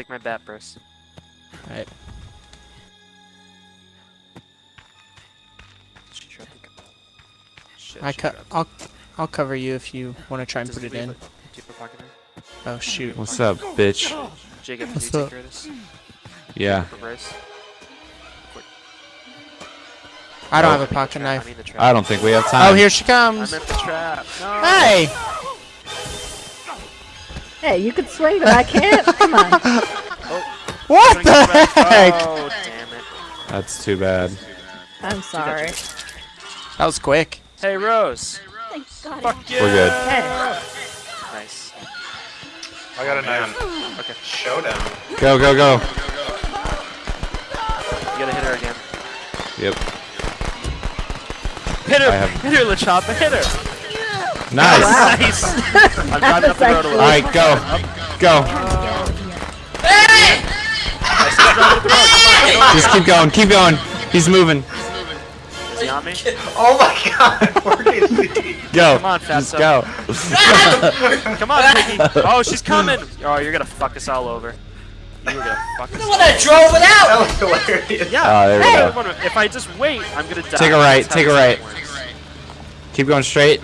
Take my bat, Bruce. Alright. Shit, you're up the- Shit, I shit, co- you're up. I'll I'll cover you if you want to try and Does put it leave in. a- Do you have a pocket knife? Oh shoot. What's up, bitch? Jacob, can What's you take up? care of this? Yeah. I don't Nope. have a pocket I knife. mean. I don't think we have oh, time. Oh, here she I comes. meant the trap. No. Hey! Hey, you can swing, but I can't. Come on. Oh. What the the heck? Oh, damn it. That's too bad. I'm sorry. That was quick. Hey, Rose. Thank God. Fuck yeah. We're good. Hey. Nice. I got a knife. Okay. Showdown. Go, go, go. You gotta hit her again. Yep. Hit her! I have- Hit her, LaChoppa, hit her! Nice. Nice! I'm driving up the road a little. Alright, go. Go. Just keep going. Keep going. He's moving. Is he on me? Oh my god, where is he? Go. Come on, Just go. Come on, Piggy! Oh, she's coming! Oh, you're gonna fuck us all over. You were gonna fuck us When I drove it out! That was hilarious. Yeah! Oh, there we hey, go. wait a minute, If I just wait, I'm gonna die. Take a right, That's how take a this right. works. Keep going straight.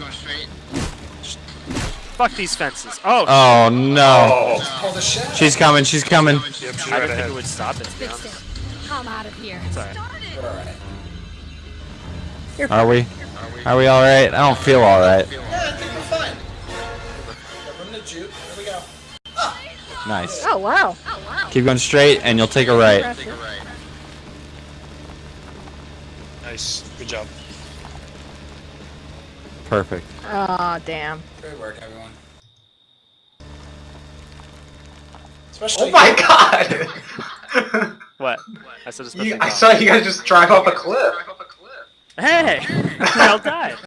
Fuck these fences. Oh, Oh no. Oh. Pull the shit. She's coming. She's coming. Yep, she's I right didn't think it would stop it, to be honest. I'm out of here. It's alright. Alright. Are we? Are we all right? I don't feel all right. Yeah, I think we're fine. Give the juke. Here we go. Nice. Oh, wow. Keep going straight, and you'll take a right. Impressive. Nice. Good job. Perfect. Aw, damn. Great work, everyone. Oh my god! What? I said it's supposed you, I saw you guys just drive off a cliff. Hey! We all died.